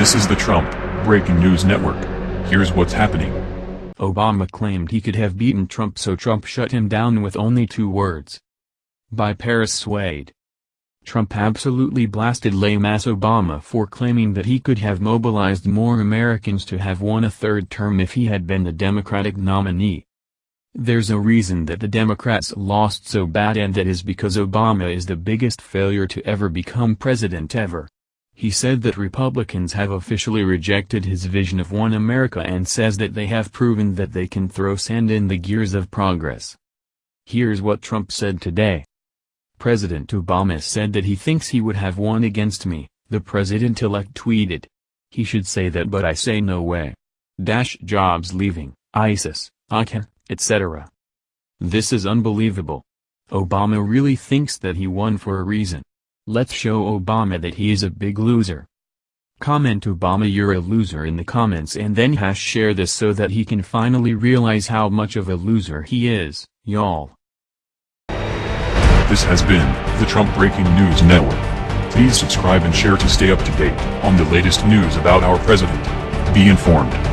This is the Trump Breaking News Network. Here's what's happening. Obama claimed he could have beaten Trump so Trump shut him down with only two words. By Paris Swade. Trump absolutely blasted lame-ass Obama for claiming that he could have mobilized more Americans to have won a third term if he had been the Democratic nominee. There's a reason that the Democrats lost so bad and that is because Obama is the biggest failure to ever become president ever. He said that Republicans have officially rejected his vision of one America and says that they have proven that they can throw sand in the gears of progress. Here's what Trump said today. President Obama said that he thinks he would have won against me, the president-elect tweeted. He should say that but I say no way. Dash jobs leaving, ISIS, ACA, etc. This is unbelievable. Obama really thinks that he won for a reason. Let's show Obama that he is a big loser. Comment Obama you're a loser in the comments and then hash share this so that he can finally realize how much of a loser he is, y'all. This has been the Trump Breaking News Network. Please subscribe and share to stay up to date on the latest news about our president. Be informed.